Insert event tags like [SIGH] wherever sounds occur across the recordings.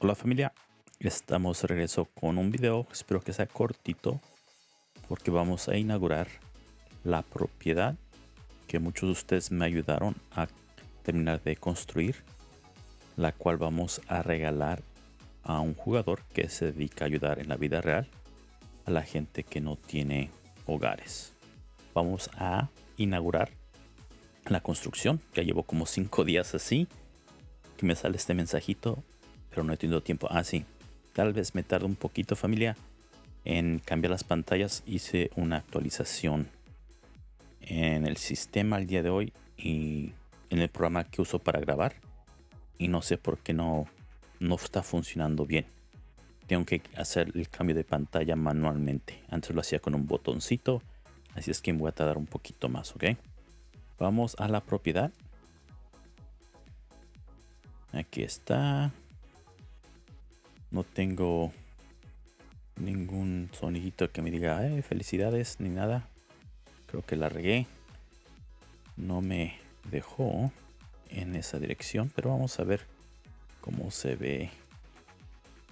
Hola familia, estamos de regreso con un video, espero que sea cortito porque vamos a inaugurar la propiedad que muchos de ustedes me ayudaron a terminar de construir, la cual vamos a regalar a un jugador que se dedica a ayudar en la vida real a la gente que no tiene hogares. Vamos a inaugurar la construcción, ya llevo como 5 días así, que me sale este mensajito no he tenido tiempo. Ah, sí. Tal vez me tarde un poquito, familia, en cambiar las pantallas. Hice una actualización en el sistema el día de hoy y en el programa que uso para grabar. Y no sé por qué no, no está funcionando bien. Tengo que hacer el cambio de pantalla manualmente. Antes lo hacía con un botoncito. Así es que me voy a tardar un poquito más, ¿ok? Vamos a la propiedad. Aquí está. No tengo ningún sonidito que me diga felicidades ni nada. Creo que la regué. No me dejó en esa dirección, pero vamos a ver cómo se ve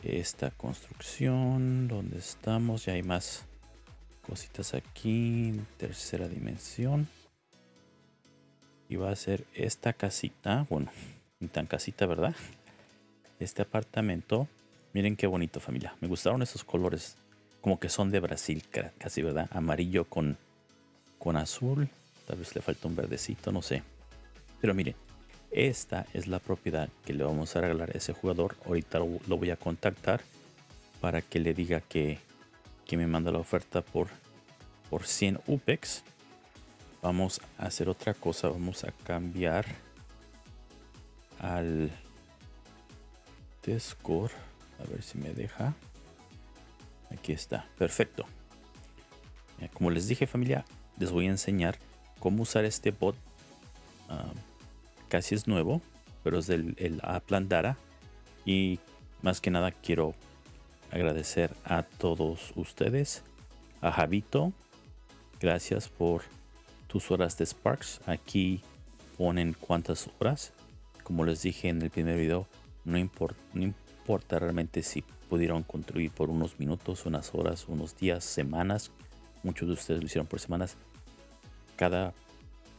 esta construcción. Donde estamos? Ya hay más cositas aquí. Tercera dimensión. Y va a ser esta casita. Bueno, ni tan casita, ¿verdad? Este apartamento Miren qué bonito familia. Me gustaron esos colores. Como que son de Brasil, casi, ¿verdad? Amarillo con, con azul. Tal vez le falta un verdecito, no sé. Pero miren, esta es la propiedad que le vamos a regalar a ese jugador. Ahorita lo, voy a contactar para que le diga que, que me manda la oferta por, por 100 UPEX. Vamos a hacer otra cosa. Vamos a cambiar al Discord. A ver si me deja. Aquí está. Perfecto. Como les dije familia, les voy a enseñar cómo usar este bot. Ah, casi es nuevo, pero es del el Aplandara. Y más que nada quiero agradecer a todos ustedes. A Javito, gracias por tus horas de Sparks. Aquí ponen cuántas horas. Como les dije en el primer video, no importa, no importa realmente si pudieron construir por unos minutos, unas horas, unos días, semanas. Muchos de ustedes lo hicieron por semanas. Cada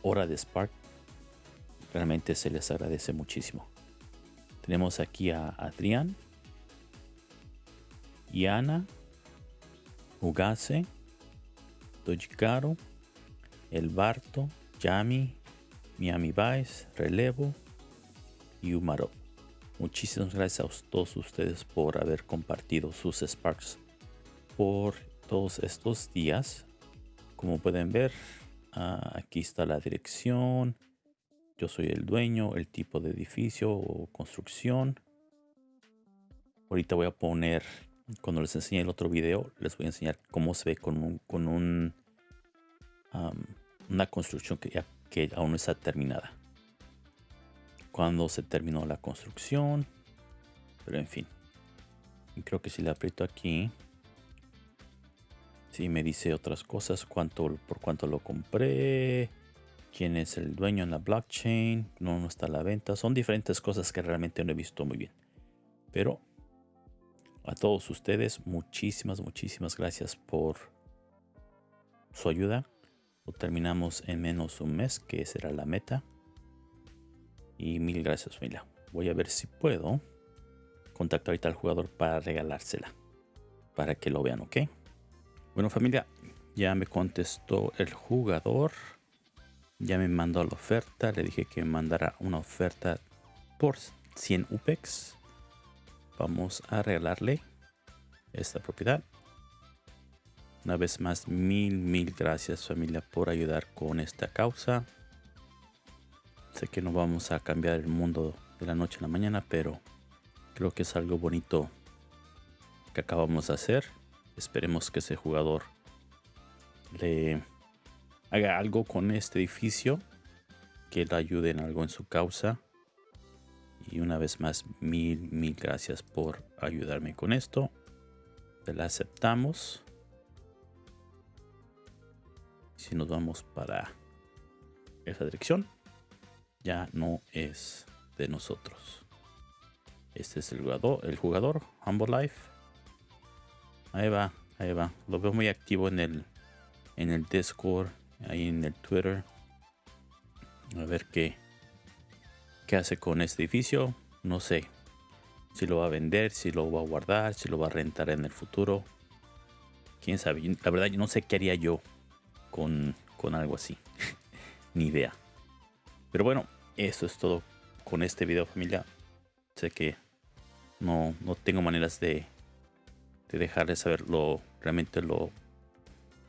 hora de Spark realmente se les agradece muchísimo. Tenemos aquí a Adrián, Yana, Ugase, Dojikaro, El Barto, Yami, Miami Vice, Relevo y Umaro. Muchísimas gracias a todos ustedes por haber compartido sus Sparks por todos estos días. Como pueden ver, ah, aquí está la dirección. Yo soy el dueño, el tipo de edificio o construcción. Ahorita voy a poner, cuando les enseñe el otro video, les voy a enseñar cómo se ve con un, con un una construcción que, que aún no está terminada cuando se terminó la construcción. Pero en fin. Creo que si le aprieto aquí. Si me dice otras cosas. Cuánto, por cuánto lo compré. Quién es el dueño en la blockchain. No, no está a la venta. Son diferentes cosas que realmente no he visto muy bien. Pero a todos ustedes, muchísimas, muchísimas gracias por su ayuda. Lo terminamos en menos un mes, que será la meta. Y mil gracias familia. Voy a ver si puedo contactar ahorita al jugador para regalársela. Para que lo vean, ¿ok? Bueno familia, ya me contestó el jugador. Ya me mandó la oferta. Le dije que me mandara una oferta por 100 UPEX. Vamos a regalarle esta propiedad. Una vez más, mil, mil gracias familia por ayudar con esta causa. Sé que no vamos a cambiar el mundo de la noche a la mañana, pero creo que es algo bonito que acabamos de hacer. Esperemos que ese jugador le haga algo con este edificio, que le ayude en algo en su causa. Y una vez más, mil, mil gracias por ayudarme con esto. Se la aceptamos. Si nos vamos para esa dirección, ya no es de nosotros. Este es el jugador, el jugador, Humble Life. Ahí va, ahí va. Lo veo muy activo en el, en el Discord, ahí en el Twitter. A ver qué, qué hace con este edificio. No sé si lo va a vender, si lo va a guardar, si lo va a rentar en el futuro. Quién sabe. La verdad, yo no sé qué haría yo con, con algo así. [LAUGHS] Ni idea. Pero bueno, eso es todo con este video familia. Sé que no, no tengo maneras de, de dejarles saber lo, realmente lo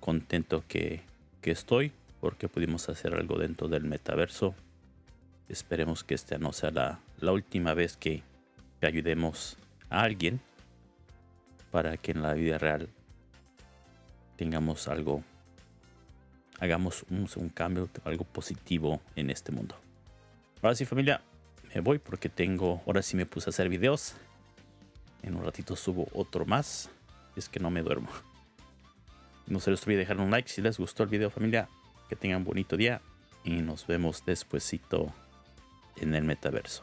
contento que, que estoy porque pudimos hacer algo dentro del metaverso. Esperemos que esta no sea la, la última vez que, que, ayudemos a alguien para que en la vida real tengamos algo, hagamos un, un cambio, algo positivo en este mundo. Ahora sí familia, me voy porque tengo, ahora sí me puse a hacer videos. En un ratito subo otro más. Es que no me duermo. No se les olvide dejar un like si les gustó el video familia. Que tengan un bonito día y nos vemos despuesito en el metaverso.